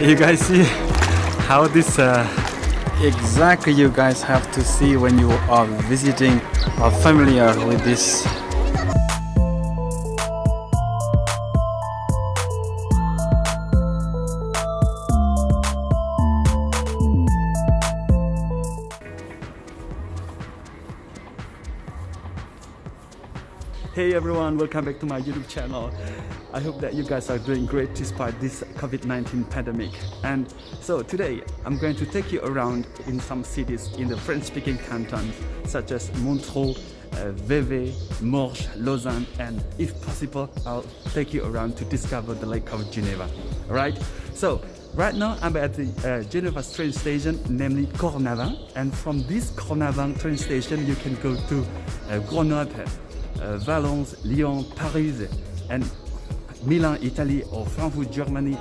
you guys see how this uh, exactly you guys have to see when you are visiting or familiar with this Hey everyone, welcome back to my YouTube channel. I hope that you guys are doing great despite this COVID-19 pandemic. And so today, I'm going to take you around in some cities in the French-speaking cantons such as Montreux, uh, Vevey, Morges, Lausanne, and if possible, I'll take you around to discover the Lake of Geneva. Alright? So, right now I'm at the uh, Geneva train station, namely Cornavin. And from this Cornavin train station, you can go to uh, Grenoble, Valence, Lyon, Paris, and Milan, Italy, or Frankfurt, Germany.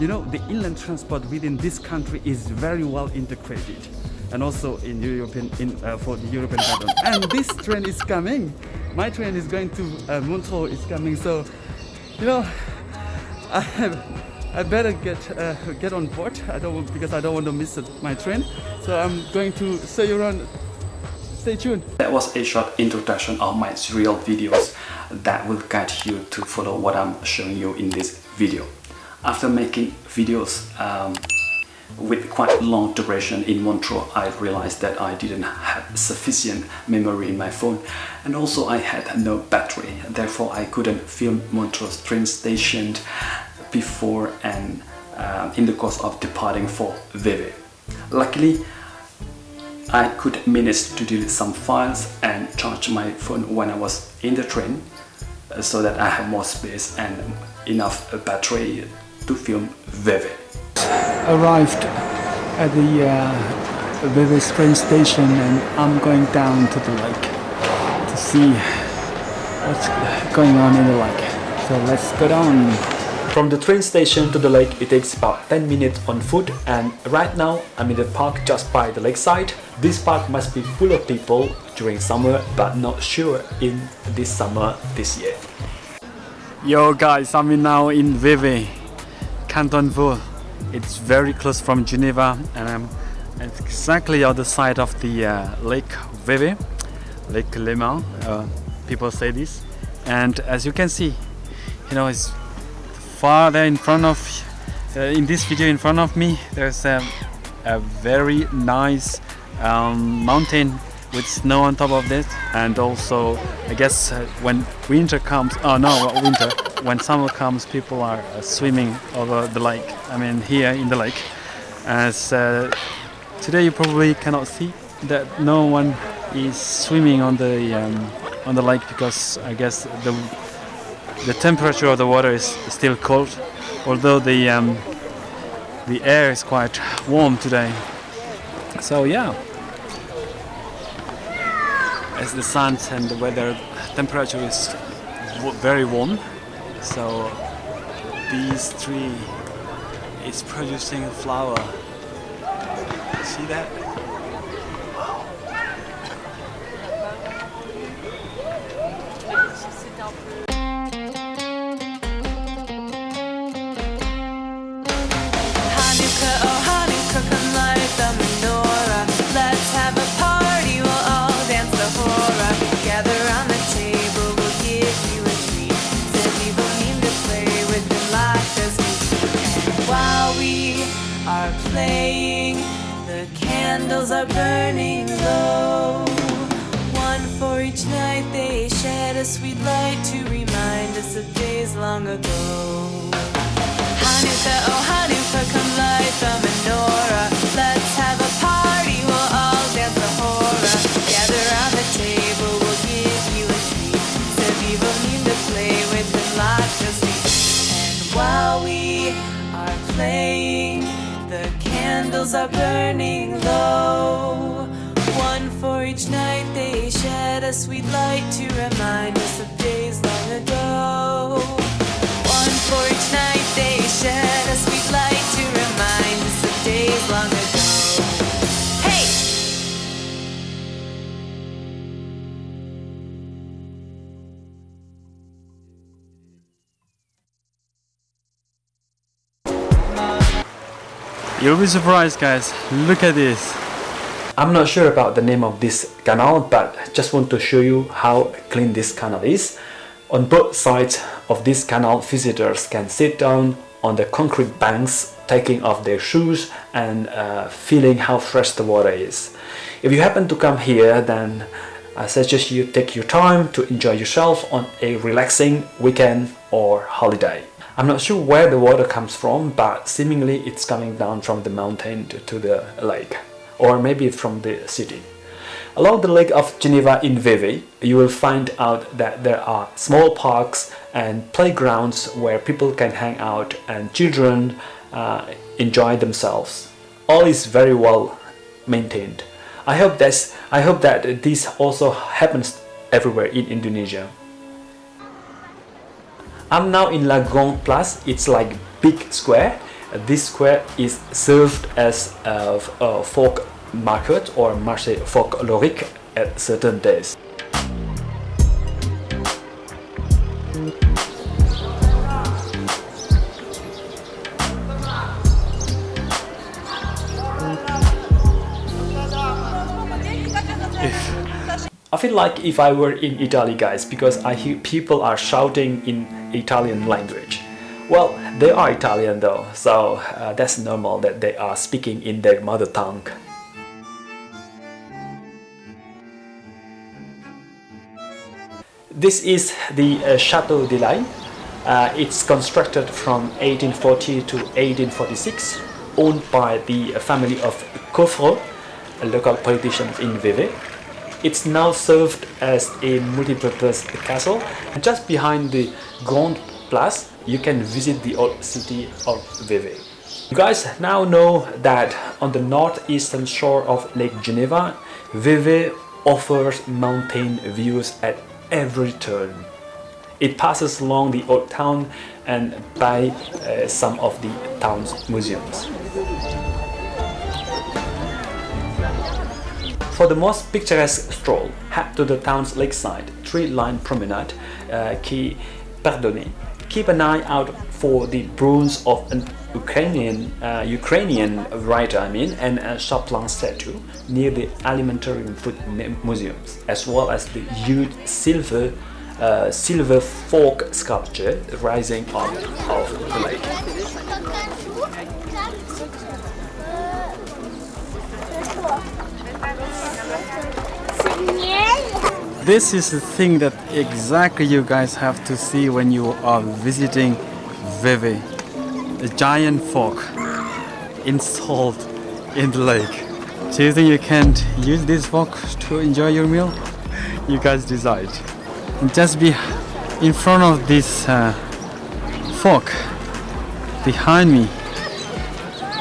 you know, the inland transport within this country is very well integrated, and also in European in uh, for the European pattern. And this train is coming. My train is going to uh, Montreux. Is coming. So, you know, I. I better get uh, get on board. I don't because I don't want to miss my train. So I'm going to you around Stay tuned. That was a short introduction of my serial videos that will guide you to follow what I'm showing you in this video. After making videos um, with quite long duration in Montreux, I realized that I didn't have sufficient memory in my phone and also I had no battery. Therefore, I couldn't film Montreux train station before and uh, in the course of departing for Vevey. Luckily, I could manage to delete some files and charge my phone when I was in the train uh, so that I have more space and enough battery to film Vevey. Arrived at the uh, Vevey train station and I'm going down to the lake to see what's going on in the lake. So let's go down. From the train station to the lake it takes about 10 minutes on foot and right now I'm in the park just by the lakeside. This park must be full of people during summer but not sure in this summer this year. Yo guys, I'm in now in Vevey, Canton Vaud. It's very close from Geneva and I'm exactly on the side of the uh, Lake Vevey, Lake Léman, uh, people say this. And as you can see, you know, it's far there in front of uh, in this video in front of me there's a very nice um, mountain with snow on top of it and also I guess uh, when winter comes oh no winter when summer comes people are uh, swimming over the lake I mean here in the lake as uh, today you probably cannot see that no one is swimming on the um, on the lake because I guess the the temperature of the water is still cold, although the um, the air is quite warm today. So yeah, as the sun and the weather temperature is very warm, so this tree is producing flower. See that? Candles are burning low. One for each night they shed a sweet light to remind us of days long ago. Hanukkah, oh Hanukkah, come light the menorah. Let's have a party, we'll all dance the hora. Gather around the table, we'll give you a treat. Seviva mean to play with the lots of And while we are playing, the candles are burning sweet light to remind us of days long ago. One for each night they shed a sweet light to remind us of days long ago. Hey You'll be surprised guys, look at this. I'm not sure about the name of this canal but just want to show you how clean this canal is. On both sides of this canal visitors can sit down on the concrete banks taking off their shoes and uh, feeling how fresh the water is. If you happen to come here then I suggest you take your time to enjoy yourself on a relaxing weekend or holiday. I'm not sure where the water comes from but seemingly it's coming down from the mountain to, to the lake or maybe from the city. Along the Lake of Geneva in Vevey, you will find out that there are small parks and playgrounds where people can hang out and children uh, enjoy themselves. All is very well maintained. I hope that's I hope that this also happens everywhere in Indonesia. I'm now in La Grande Place. It's like big square this square is served as a, a folk market or marché folklorique at certain days. I feel like if I were in Italy guys because I hear people are shouting in Italian language. Well, they are Italian though, so uh, that's normal that they are speaking in their mother tongue. This is the uh, Chateau de l'Aile. Uh, it's constructed from 1840 to 1846, owned by the family of Couvreu, a local politician in Vevey. It's now served as a multi-purpose castle. Just behind the Grand Place, you can visit the old city of Vevey. You guys now know that on the northeastern shore of Lake Geneva, Vevey offers mountain views at every turn. It passes along the old town and by uh, some of the town's museums. For the most picturesque stroll, head to the town's lakeside tree-lined promenade, uh, Quai Perdonnet, keep an eye out for the bronze of an Ukrainian uh, Ukrainian writer, I mean, and a Chaplin statue near the Alimentarium Food Museums, as well as the huge silver uh, silver fork sculpture rising up of the lake. This is the thing that exactly you guys have to see when you are visiting Vevey. A giant fork installed in the lake. Do you think you can use this fork to enjoy your meal? You guys decide. And just be in front of this uh, fork behind me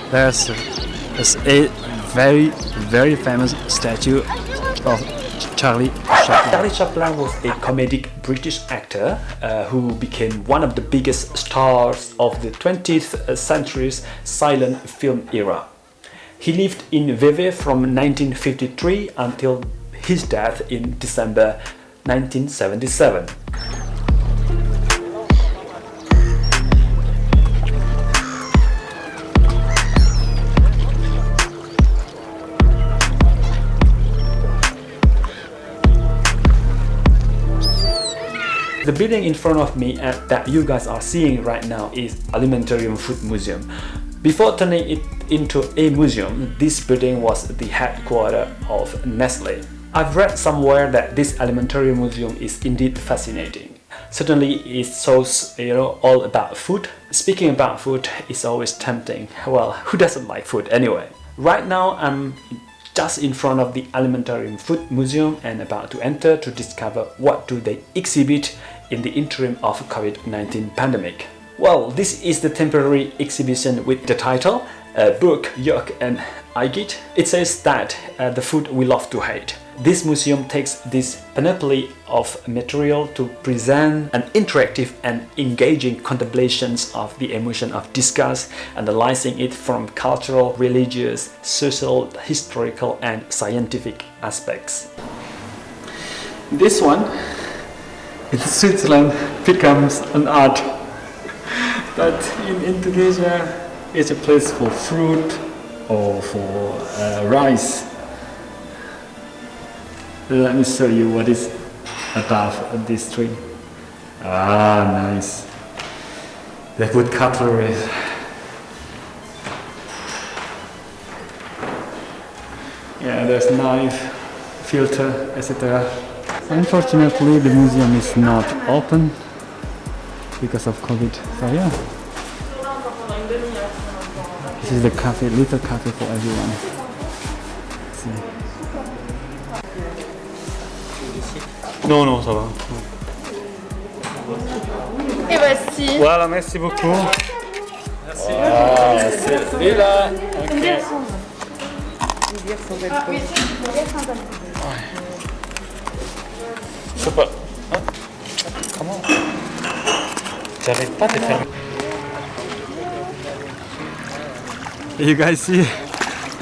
there's, there's a very very famous statue of Charlie Chaplin. Charlie Chaplin was a comedic British actor uh, who became one of the biggest stars of the 20th century's silent film era. He lived in Vevey from 1953 until his death in December 1977. The building in front of me uh, that you guys are seeing right now is Alimentarium Food Museum. Before turning it into a museum, this building was the headquarters of Nestle. I've read somewhere that this Alimentarium Museum is indeed fascinating. Certainly it shows you know all about food. Speaking about food is always tempting. Well, who doesn't like food anyway? Right now I'm just in front of the Alimentarium Food Museum and about to enter to discover what do they exhibit in the interim of COVID-19 pandemic. Well, this is the temporary exhibition with the title uh, Beurk, Yuck and Igitt. It says that uh, the food we love to hate. This museum takes this panoply of material to present an interactive and engaging contemplations of the emotion of disgust, analyzing it from cultural, religious, social, historical and scientific aspects. This one in Switzerland becomes an art but in Indonesia it's a place for fruit or for uh, rice. Let me show you what is above this tree. Ah, nice. They put cutlery. Yeah, there's knife, filter, etc. Unfortunately, the museum is not open because of COVID. So yeah. This is the cafe, little cafe for everyone. See. Non, non, ça va. Et voici. Voilà, merci beaucoup. Merci. Ah, c'est là. Ok. Je sais pas. Hein Comment J'arrive pas à te faire. You guys see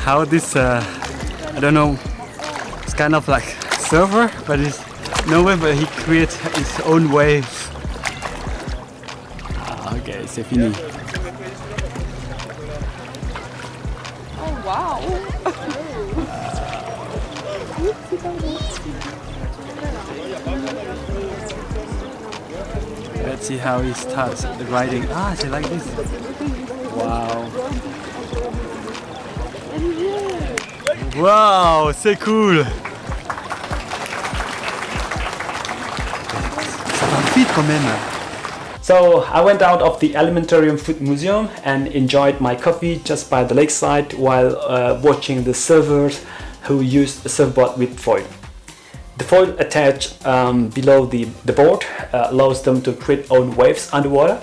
how this, uh, I don't know, it's kind of like server, but it's no way, but he creates his own waves. Ah, ok, c'est fini. Let's see how he starts riding. Ah, c'est like this. Wow. Wow, c'est cool. Quand même. So I went out of the Alimentarium Food Museum and enjoyed my coffee just by the lakeside while uh, watching the surfers who used a surfboard with foil. The foil attached um, below the, the board uh, allows them to create own waves underwater.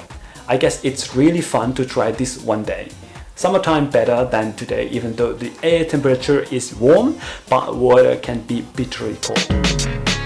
I guess it's really fun to try this one day. Summertime better than today even though the air temperature is warm but water can be bitterly cold.